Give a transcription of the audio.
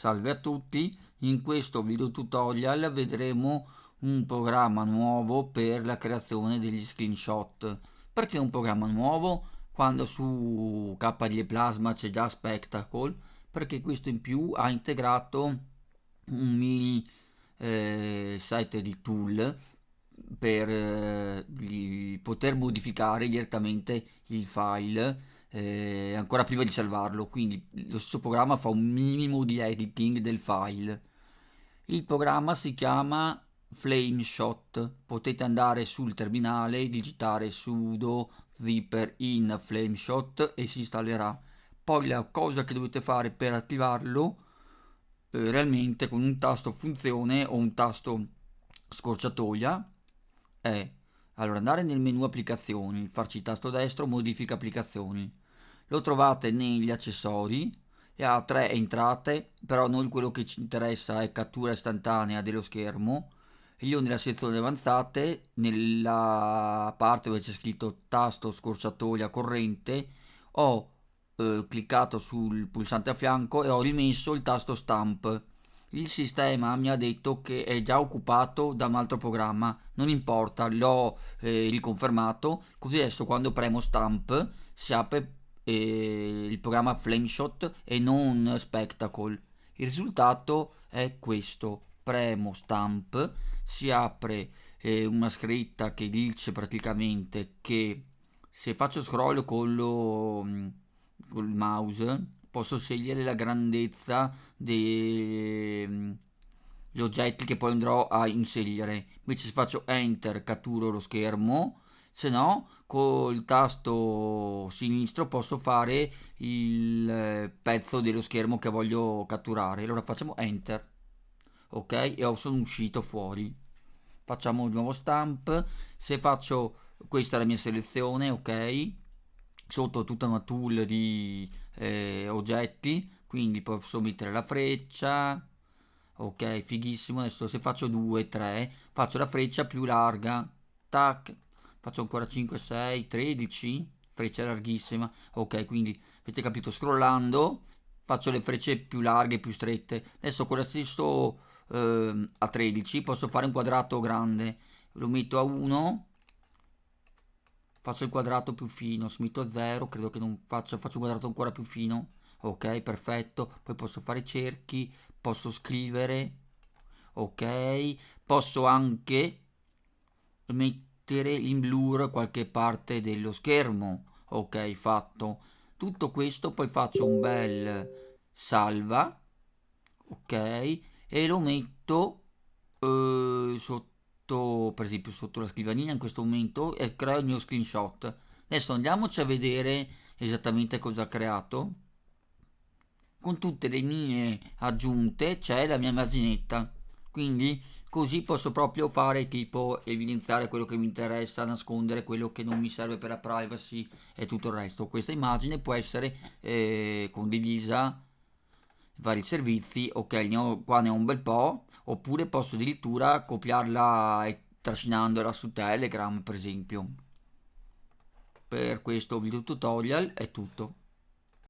Salve a tutti, in questo video tutorial vedremo un programma nuovo per la creazione degli screenshot. Perché un programma nuovo? Quando su KDE Plasma c'è già Spectacle, perché questo in più ha integrato un mini eh, site di tool per eh, poter modificare direttamente il file eh, ancora prima di salvarlo. Quindi lo stesso programma fa un minimo di editing del file. Il programma si chiama Flameshot potete andare sul terminale digitare sudo zipper in Flameshot e si installerà. Poi la cosa che dovete fare per attivarlo eh, realmente con un tasto funzione o un tasto scorciatoia è allora andare nel menu applicazioni farci tasto destro modifica applicazioni. Lo trovate negli accessori e ha tre entrate però noi quello che ci interessa è cattura istantanea dello schermo. Io nella sezione avanzate nella parte dove c'è scritto tasto scorciatoia corrente ho eh, cliccato sul pulsante a fianco e ho rimesso il tasto stamp il sistema mi ha detto che è già occupato da un altro programma. Non importa l'ho eh, riconfermato. Così adesso quando premo stamp si apre eh, il programma Flameshot e non Spectacle. Il risultato è questo, premo stamp, si apre eh, una scritta che dice praticamente che se faccio scroll con lo mm, col mouse posso scegliere la grandezza degli mm, oggetti che poi andrò a inserire invece se faccio enter catturo lo schermo se no col tasto sinistro posso fare il eh, pezzo dello schermo che voglio catturare. Allora facciamo enter ok? E sono uscito fuori. Facciamo il nuovo stamp. Se faccio questa è la mia selezione ok sotto tutta una tool di eh, oggetti quindi posso mettere la freccia ok fighissimo adesso se faccio 2 3 faccio la freccia più larga tac faccio ancora 5 6 13 freccia larghissima ok quindi avete capito scrollando faccio le frecce più larghe più strette adesso con lo stesso eh, a 13 posso fare un quadrato grande lo metto a 1 faccio il quadrato più fino se metto a 0 credo che non faccio faccio un quadrato ancora più fino. Ok perfetto. Poi posso fare cerchi posso scrivere. Ok posso anche mettere in blur qualche parte dello schermo. Ok fatto. Tutto questo poi faccio un bel salva. Ok e lo metto eh, sotto per esempio sotto la scrivania in questo momento e creo il mio screenshot. Adesso andiamoci a vedere esattamente cosa ha creato. Con tutte le mie aggiunte c'è la mia immaginetta quindi così posso proprio fare tipo evidenziare quello che mi interessa nascondere quello che non mi serve per la privacy e tutto il resto. Questa immagine può essere eh, condivisa vari servizi ok ne ho, qua ne ho un bel po' oppure posso addirittura copiarla e trascinandola su telegram per esempio. Per questo video tutorial è tutto